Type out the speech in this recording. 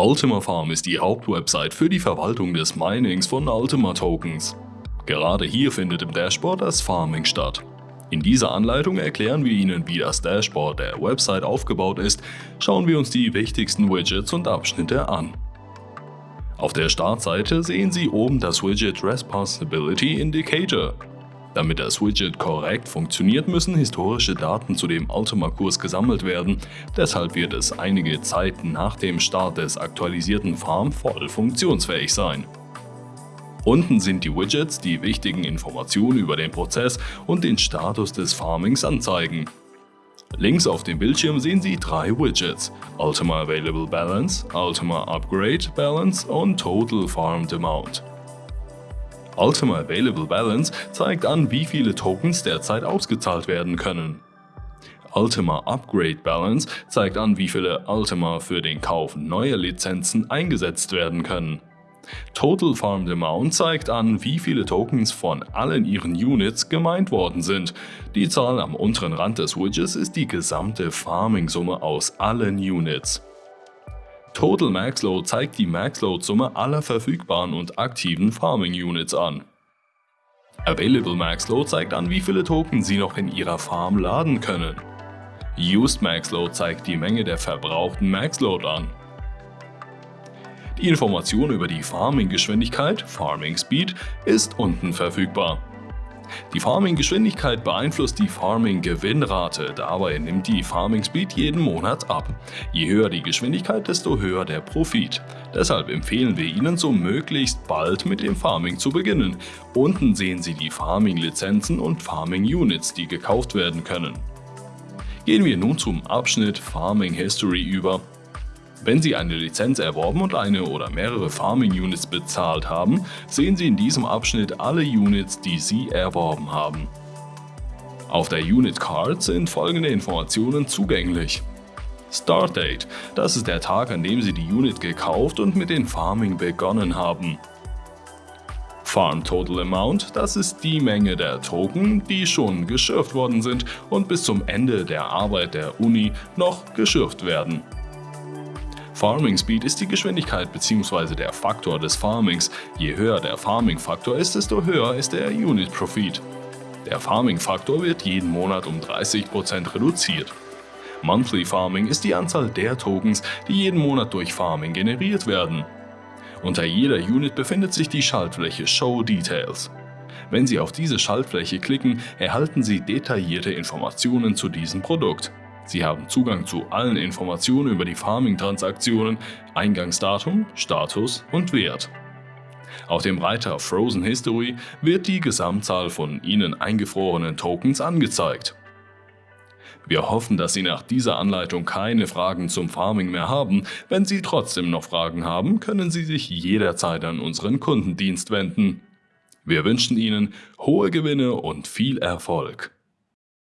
Ultima Farm ist die Hauptwebsite für die Verwaltung des Minings von Ultima Tokens. Gerade hier findet im Dashboard das Farming statt. In dieser Anleitung erklären wir Ihnen, wie das Dashboard der Website aufgebaut ist, schauen wir uns die wichtigsten Widgets und Abschnitte an. Auf der Startseite sehen Sie oben das Widget Responsibility Indicator. Damit das Widget korrekt funktioniert, müssen historische Daten zu dem Ultima-Kurs gesammelt werden, deshalb wird es einige Zeit nach dem Start des aktualisierten Farm voll funktionsfähig sein. Unten sind die Widgets, die wichtigen Informationen über den Prozess und den Status des Farmings anzeigen. Links auf dem Bildschirm sehen Sie drei Widgets, Ultima Available Balance, Ultima Upgrade Balance und Total Farmed Amount. Ultima Available Balance zeigt an, wie viele Tokens derzeit ausgezahlt werden können. Ultima Upgrade Balance zeigt an, wie viele Ultima für den Kauf neuer Lizenzen eingesetzt werden können. Total Farmed Amount zeigt an, wie viele Tokens von allen ihren Units gemeint worden sind. Die Zahl am unteren Rand des Widgets ist die gesamte Farming-Summe aus allen Units. Total Max Load zeigt die Max Load Summe aller verfügbaren und aktiven Farming Units an. Available Max Load zeigt an, wie viele Token Sie noch in Ihrer Farm laden können. Used Max Load zeigt die Menge der verbrauchten Max Load an. Die Information über die Farming-Geschwindigkeit, Farming Speed, ist unten verfügbar. Die Farming-Geschwindigkeit beeinflusst die Farming-Gewinnrate, dabei nimmt die Farming Speed jeden Monat ab. Je höher die Geschwindigkeit, desto höher der Profit. Deshalb empfehlen wir Ihnen, so möglichst bald mit dem Farming zu beginnen. Unten sehen Sie die Farming-Lizenzen und Farming-Units, die gekauft werden können. Gehen wir nun zum Abschnitt Farming History über. Wenn Sie eine Lizenz erworben und eine oder mehrere Farming Units bezahlt haben, sehen Sie in diesem Abschnitt alle Units, die Sie erworben haben. Auf der Unit Card sind folgende Informationen zugänglich. Start Date, das ist der Tag, an dem Sie die Unit gekauft und mit dem Farming begonnen haben. Farm Total Amount, das ist die Menge der Token, die schon geschürft worden sind und bis zum Ende der Arbeit der Uni noch geschürft werden. Farming Speed ist die Geschwindigkeit bzw. der Faktor des Farmings. Je höher der Farming-Faktor ist, desto höher ist der Unit Profit. Der Farming-Faktor wird jeden Monat um 30% reduziert. Monthly Farming ist die Anzahl der Tokens, die jeden Monat durch Farming generiert werden. Unter jeder Unit befindet sich die Schaltfläche Show Details. Wenn Sie auf diese Schaltfläche klicken, erhalten Sie detaillierte Informationen zu diesem Produkt. Sie haben Zugang zu allen Informationen über die Farming-Transaktionen, Eingangsdatum, Status und Wert. Auf dem Reiter Frozen History wird die Gesamtzahl von Ihnen eingefrorenen Tokens angezeigt. Wir hoffen, dass Sie nach dieser Anleitung keine Fragen zum Farming mehr haben. Wenn Sie trotzdem noch Fragen haben, können Sie sich jederzeit an unseren Kundendienst wenden. Wir wünschen Ihnen hohe Gewinne und viel Erfolg.